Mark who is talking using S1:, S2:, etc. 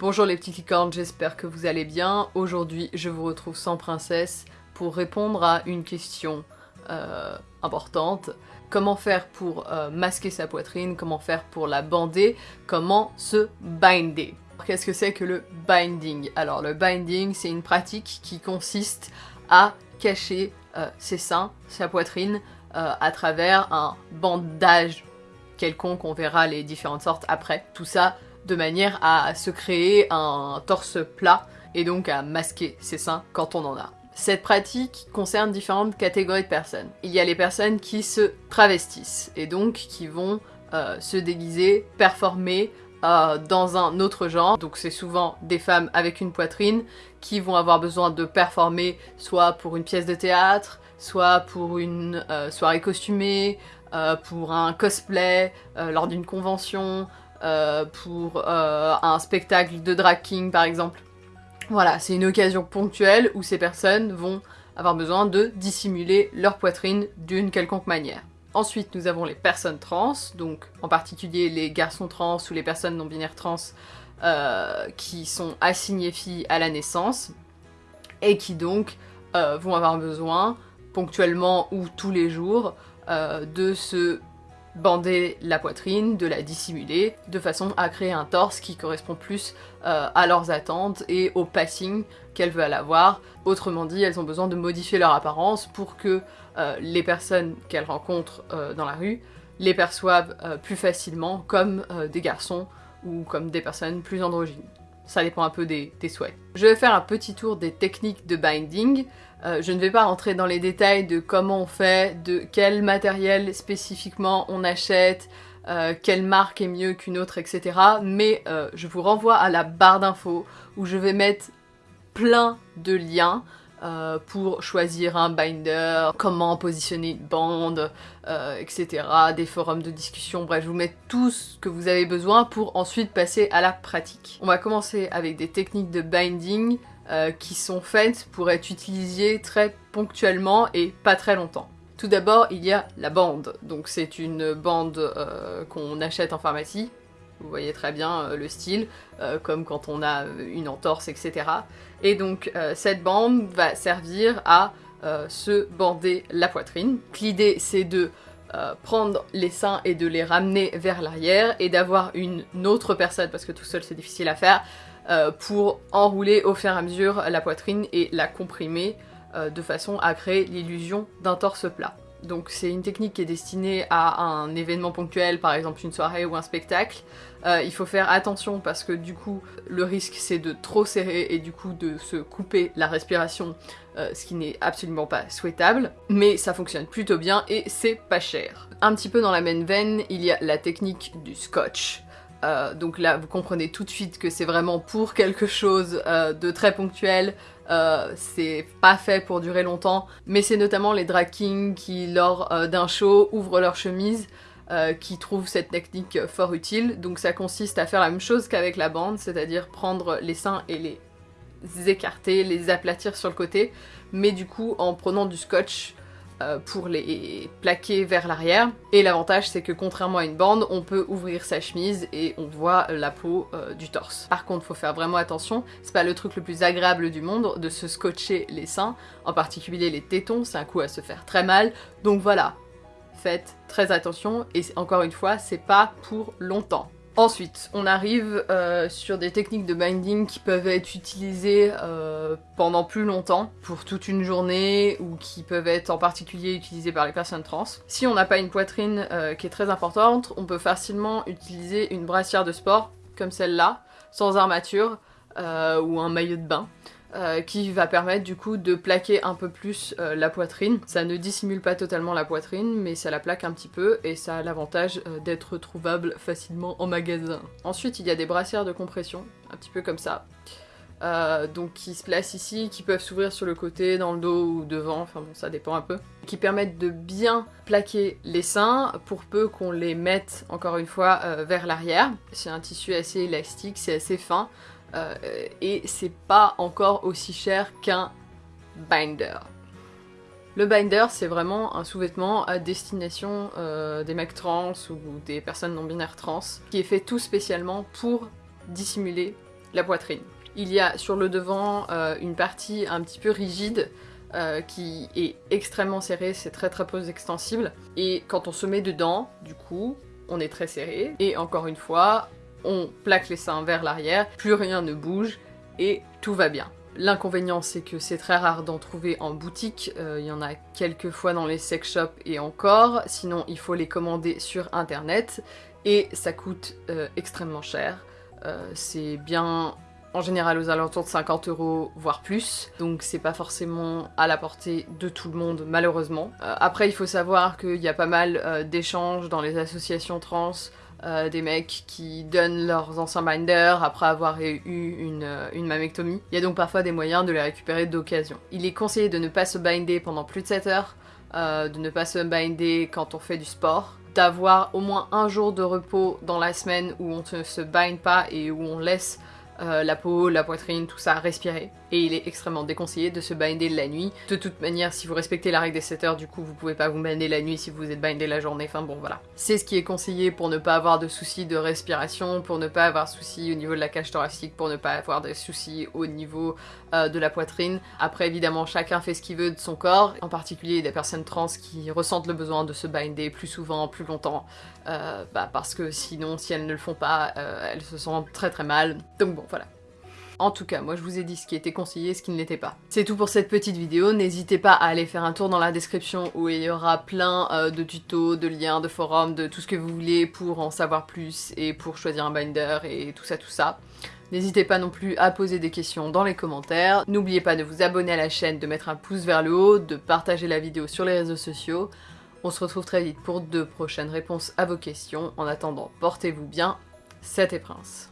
S1: Bonjour les petites licornes, j'espère que vous allez bien. Aujourd'hui, je vous retrouve sans princesse pour répondre à une question euh, importante. Comment faire pour euh, masquer sa poitrine, comment faire pour la bander, comment se binder? Qu'est-ce que c'est que le binding? Alors le binding, c'est une pratique qui consiste à cacher euh, ses seins, sa poitrine, à travers un bandage quelconque, on verra les différentes sortes après. Tout ça de manière à se créer un torse plat et donc à masquer ses seins quand on en a. Cette pratique concerne différentes catégories de personnes. Il y a les personnes qui se travestissent et donc qui vont euh, se déguiser, performer euh, dans un autre genre. Donc c'est souvent des femmes avec une poitrine qui vont avoir besoin de performer soit pour une pièce de théâtre, soit pour une euh, soirée costumée, pour un cosplay, lors d'une convention, euh, pour euh, un spectacle de drag king par exemple. Voilà, c'est une occasion ponctuelle où ces personnes vont avoir besoin de dissimuler leur poitrine d'une quelconque manière. Ensuite, nous avons les personnes trans, donc en particulier les garçons trans ou les personnes non-binaires trans euh, qui sont assignées filles à la naissance et qui donc vont avoir besoin, ponctuellement ou tous les jours, de se bander la poitrine, de la dissimuler, de façon à créer un torse qui correspond plus euh, à leurs attentes et au passing qu'elles veulent avoir. Autrement dit, elles ont besoin de modifier leur apparence pour que euh, les personnes qu'elles rencontrent euh, dans la rue les perçoivent plus facilement comme des garçons ou comme des personnes plus androgynes. Ça dépend un peu des, souhaits. Je vais faire un petit tour des techniques de binding. Euh, je ne vais pas rentrer dans les détails de comment on fait, de quel matériel spécifiquement on achète, euh, quelle marque est mieux qu'une autre, etc. Mais euh, je vous renvoie à la barre d'infos où je vais mettre plein de liens pour choisir un binder, comment positionner une bande, etc. Des forums de discussion, bref, je vous mets tout ce que vous avez besoin pour ensuite passer à la pratique. On va commencer avec des techniques de binding euh, qui sont faites pour être utilisées très ponctuellement et pas très longtemps. Tout d'abord, il y a la bande. Donc c'est une bande euh, qu'on achète en pharmacie. Vous voyez très bien euh, le style, comme quand on a une entorse, etc. Et donc cette bande va servir à se bander la poitrine. L'idée c'est de prendre les seins et de les ramener vers l'arrière et d'avoir une autre personne, parce que tout seul c'est difficile à faire, euh, pour enrouler au fur et à mesure la poitrine et la comprimer euh, de façon à créer l'illusion d'un torse plat. Donc c'est une technique qui est destinée à un événement ponctuel, par exemple une soirée ou un spectacle. Euh, il faut faire attention parce que du coup le risque c'est de trop serrer et du coup de se couper la respiration, ce qui n'est absolument pas souhaitable. Mais ça fonctionne plutôt bien et c'est pas cher. Un petit peu dans la même veine, il y a la technique du scotch. Euh, donc là, vous comprenez tout de suite que c'est vraiment pour quelque chose euh, de très ponctuel. Euh, c'est pas fait pour durer longtemps, mais c'est notamment les drag kings qui, lors d'un show, ouvrent leur chemise, qui trouvent cette technique fort utile. Donc ça consiste à faire la même chose qu'avec la bande, c'est-à-dire prendre les seins et les écarter, les aplatir sur le côté, mais du coup en prenant du scotch euh, pour les plaquer vers l'arrière. Et l'avantage c'est que contrairement à une bande, on peut ouvrir sa chemise et on voit la peau euh, du torse. Par contre, faut faire vraiment attention, c'est pas le truc le plus agréable du monde de se scotcher les seins, en particulier les tétons, c'est un coup à se faire très mal. Donc voilà, faites très attention et encore une fois, c'est pas pour longtemps. Ensuite, on arrive euh, sur des techniques de binding qui peuvent être utilisées euh, pendant plus longtemps, pour toute une journée, ou qui peuvent être en particulier utilisées par les personnes trans. Si on n'a pas une poitrine euh, qui est très importante, on peut facilement utiliser une brassière de sport, comme celle-là, sans armature, ou un maillot de bain. Euh, qui va permettre du coup de plaquer un peu plus euh, la poitrine. Ça ne dissimule pas totalement la poitrine, mais ça la plaque un petit peu et ça a l'avantage euh, d'être trouvable facilement en magasin. Ensuite, il y a des brassières de compression, un petit peu comme ça. donc qui se placent ici, qui peuvent s'ouvrir sur le côté, dans le dos ou devant, enfin bon ça dépend un peu, qui permettent de bien plaquer les seins pour peu qu'on les mette encore une fois vers l'arrière. C'est un tissu assez élastique, c'est assez fin, euh, et c'est pas encore aussi cher qu'un binder. Le binder, c'est vraiment un sous-vêtement à destination euh, des mecs trans ou des personnes non-binaires trans, qui est fait tout spécialement pour dissimuler la poitrine. Il y a sur le devant euh, une partie un petit peu rigide qui est extrêmement serrée, c'est très très peu extensible. Et quand on se met dedans, du coup, on est très serré. Et encore une fois, on plaque les seins vers l'arrière, plus rien ne bouge et tout va bien. L'inconvénient, c'est que c'est très rare d'en trouver en boutique. Euh, il y en a quelques fois dans les sex shops et encore. Sinon, il faut les commander sur internet et ça coûte extrêmement cher. c'est bien en général aux alentours de 50 euros, voire plus. Donc c'est pas forcément à la portée de tout le monde, malheureusement. Euh, après, il faut savoir qu'il y a pas mal euh, d'échanges dans les associations trans, euh, des mecs qui donnent leurs anciens binders après avoir eu une, une mammectomie. Il y a donc parfois des moyens de les récupérer d'occasion. Il est conseillé de ne pas se binder pendant plus de 7 heures, de ne pas se binder quand on fait du sport, d'avoir au moins un jour de repos dans la semaine où on ne se bind pas et où on laisse euh, la peau, la poitrine, tout ça, respirer. Et il est extrêmement déconseillé de se binder la nuit. De toute manière, si vous respectez la règle des 7 heures, du coup, vous pouvez pas vous binder la nuit si vous êtes bindé la journée. Enfin bon, voilà. C'est ce qui est conseillé pour ne pas avoir de soucis de respiration, pour ne pas avoir soucis au niveau de la cage thoracique, pour ne pas avoir de soucis au niveau euh, de la poitrine. Après, évidemment, chacun fait ce qu'il veut de son corps. En particulier, des personnes trans qui ressentent le besoin de se binder plus souvent, plus longtemps. Euh, bah, parce que sinon, si elles ne le font pas, elles se sentent très très mal. Donc bon, voilà. En tout cas, moi je vous ai dit ce qui était conseillé et ce qui ne l'était pas. C'est tout pour cette petite vidéo, n'hésitez pas à aller faire un tour dans la description où il y aura plein euh, de tutos, de liens, de forums, de tout ce que vous voulez pour en savoir plus et pour choisir un binder et tout ça tout ça. N'hésitez pas non plus à poser des questions dans les commentaires. N'oubliez pas de vous abonner à la chaîne, de mettre un pouce vers le haut, de partager la vidéo sur les réseaux sociaux. On se retrouve très vite pour de prochaines réponses à vos questions. En attendant, portez-vous bien. C'était Prince.